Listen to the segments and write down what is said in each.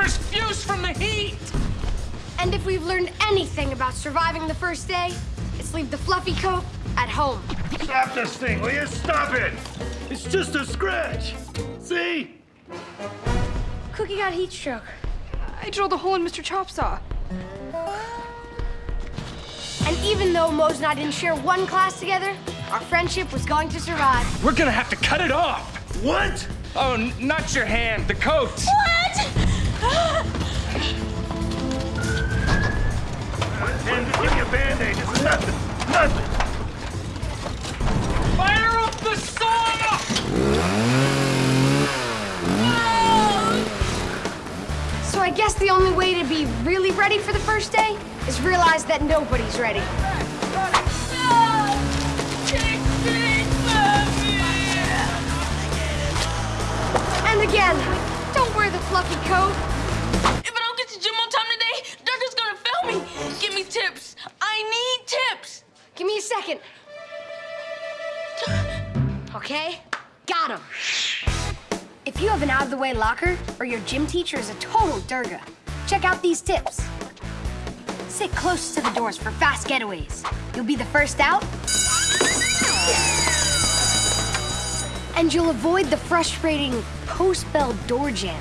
Peppers fuse from the heat! And if we've learned anything about surviving the first day, it's leave the fluffy coat at home. Stop this thing, will you? Stop it! It's just a scratch. See? Cookie got heat stroke. I drilled a hole in Mr. Chopsaw. And even though Moze and I didn't share one class together, our friendship was going to survive. We're gonna have to cut it off! What? Oh, not your hand, the coat! And first day is realize that nobody's ready. And again, don't wear the fluffy coat. If I don't get to gym on time today, Doctor's gonna fail me. Give me tips. I need tips. Give me a second. Okay, got him. If you have an out-of-the-way locker or your gym teacher is a total Durga, check out these tips. Sit close to the doors for fast getaways. You'll be the first out. And you'll avoid the frustrating post-bell door jam.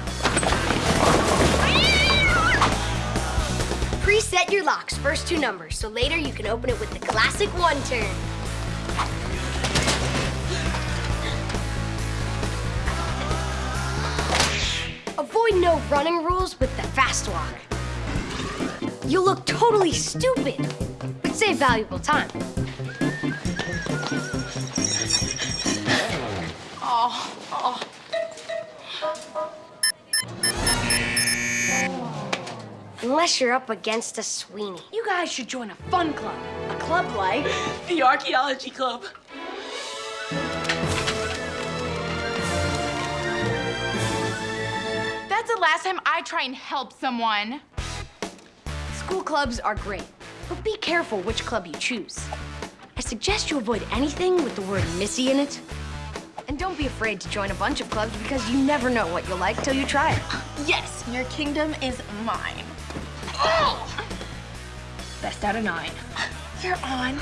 Preset your lock's first two numbers, so later you can open it with the classic one turn. Avoid no running rules with the fast walk. You'll look totally stupid, but save valuable time. Oh, oh. Unless you're up against a Sweeney. You guys should join a fun club. A club like The archaeology club. That's the last time I try and help someone. School clubs are great, but be careful which club you choose. I suggest you avoid anything with the word Missy in it. And don't be afraid to join a bunch of clubs because you never know what you'll like till you try it. Yes, your kingdom is mine. Oh! Best out of nine. You're on.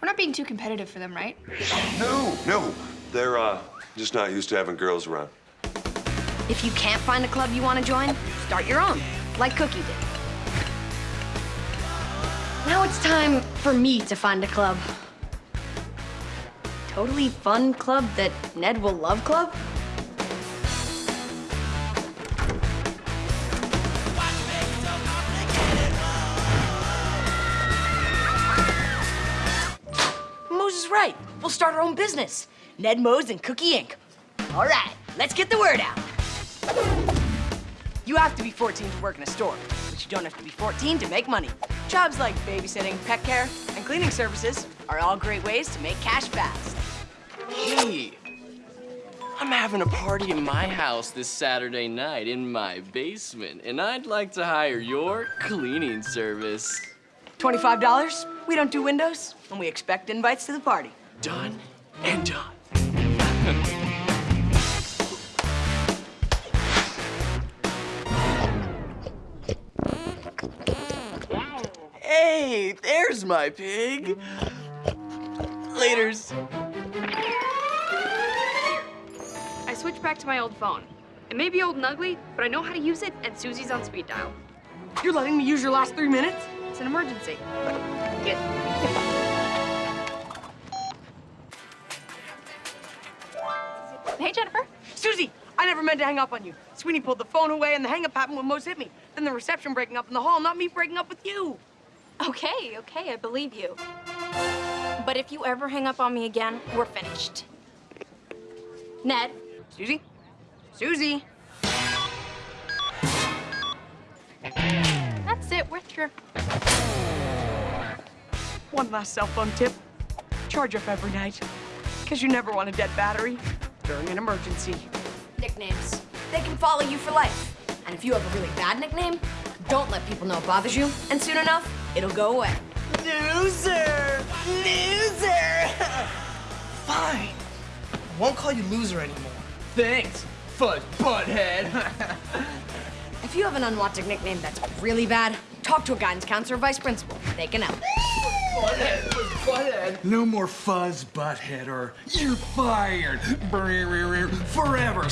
We're not being too competitive for them, right? No, no. They're uh, just not used to having girls around. If you can't find a club you want to join, start your own, like Cookie did. Now it's time for me to find a club. Totally fun club that Ned will love club? Right. We'll start our own business. Ned Moze and Cookie Inc. All right, let's get the word out. You have to be 14 to work in a store, but you don't have to be 14 to make money. Jobs like babysitting, pet care, and cleaning services are all great ways to make cash fast. Hey, I'm having a party in my house this Saturday night in my basement, and I'd like to hire your cleaning service. $25? We don't do windows, and we expect invites to the party. Done and done. Hey, there's my pig. Laters. I switched back to my old phone. It may be old and ugly, but I know how to use it, and Suzie's on speed dial. You're letting me use your last three minutes? It's an emergency. Get. Hey, Jennifer. Suzie, I never meant to hang up on you. Sweeney pulled the phone away, and the hang up happened when Moze hit me. Then the reception breaking up in the hall, not me breaking up with you. Okay, okay, I believe you. But if you ever hang up on me again, we're finished. Ned, Suzie? Suzie? that's it. We're through. One last cell phone tip. Charge up every night. Because you never want a dead battery during an emergency. Nicknames. They can follow you for life. And if you have a really bad nickname, don't let people know it bothers you, and soon enough, it'll go away. Loser! Loser! Fine. I won't call you loser anymore. Thanks, fuzz butthead. If you have an unwanted nickname that's really bad, talk to a guidance counselor or vice principal. They can help. butthead, butthead. No more fuzz, butthead, or you're fired. Forever.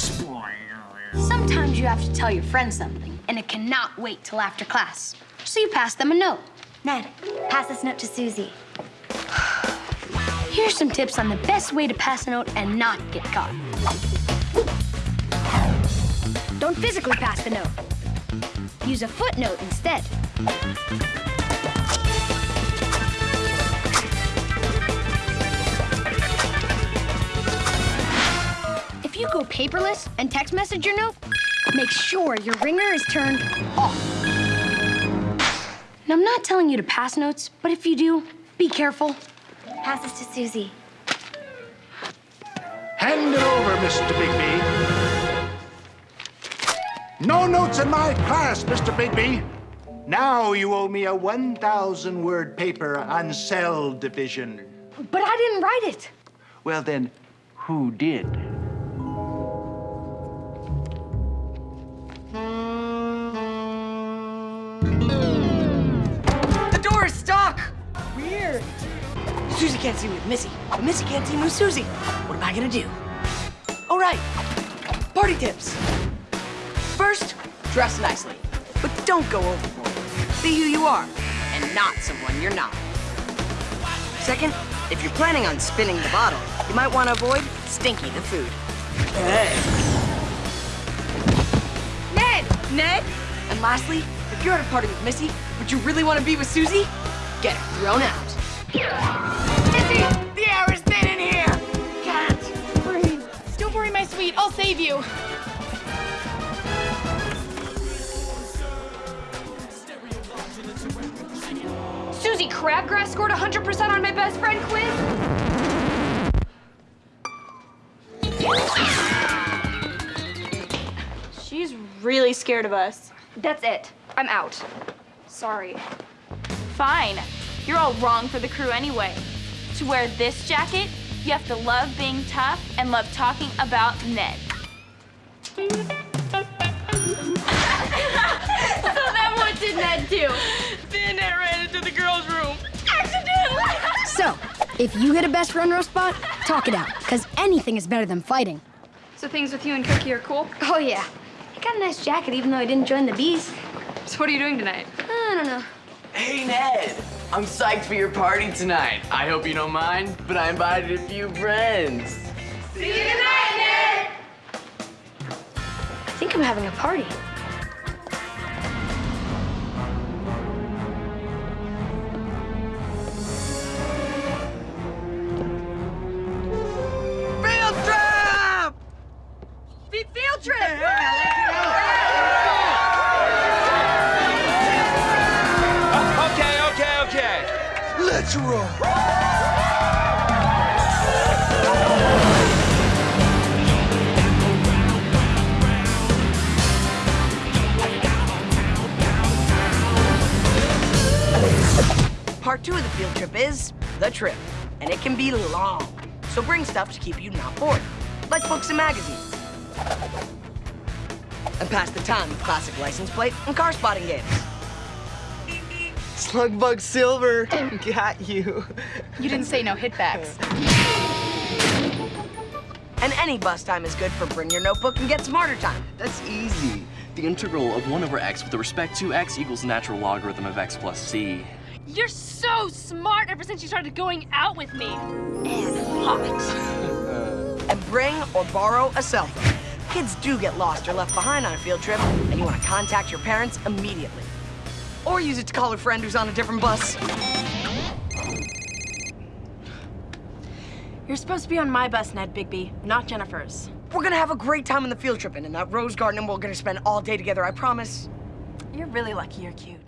Sometimes you have to tell your friends something, and it cannot wait till after class. So you pass them a note. Ned, pass this note to Suzie. Here's some tips on the best way to pass a note and not get caught. Don't physically pass the note. Use a footnote instead. Paperless and text message your note, make sure your ringer is turned off. And I'm not telling you to pass notes, but if you do, be careful. Pass this to Suzie. Hand it over, Mr. Bigby. No notes in my class, Mr. Bigby. Now you owe me a 1,000 word paper on cell division. But I didn't write it. Well, then, who did? The door is stuck! Weird. Suzie can't see me with Missy, but Missy can't see me with Suzie. What am I gonna do? All right, party tips. First, dress nicely, but don't go overboard. Be who you are, and not someone you're not. Second, if you're planning on spinning the bottle, you might want to avoid Stinky the food. Hey. Ned! Ned! And lastly, you're at a party with Missy, but you really want to be with Suzie, get thrown out. Missy! The air is thin in here! Can't breathe. Don't worry, my sweet. I'll save you. Suzie Crabgrass scored 100% on my best friend quiz. She's really scared of us. That's it. I'm out. Sorry. Fine. You're all wrong for the crew anyway. To wear this jacket, you have to love being tough and love talking about Ned. so then what did Ned do? Then Ned ran into the girls' room. Accidentally! So, if you hit a best front row spot, talk it out, because anything is better than fighting. So things with you and Cookie are cool? Oh, yeah. I got a nice jacket, even though I didn't join the bees. So what are you doing tonight? I don't know. Hey, Ned! I'm psyched for your party tonight. I hope you don't mind, but I invited a few friends. See you tonight, Ned! I think I'm having a party. Let's roll. Part two of the field trip is the trip, and it can be long. So bring stuff to keep you not bored, like books and magazines. And pass the time with classic license plate and car spotting games. Slugbug Silver, got you. You didn't say no hitbacks. And any bus time is good for bring your notebook and get smarter time. That's easy. The integral of 1 over x with the respect to x equals natural logarithm of x plus c. You're so smart ever since you started going out with me. And hot. and bring or borrow a cell phone. Kids do get lost or left behind on a field trip, and you want to contact your parents immediately. Or use it to call a friend who's on a different bus. You're supposed to be on my bus, Ned Bigby, not Jennifer's. We're gonna have a great time on the field trip, and in that rose garden, and we're gonna spend all day together, I promise. You're really lucky you're cute.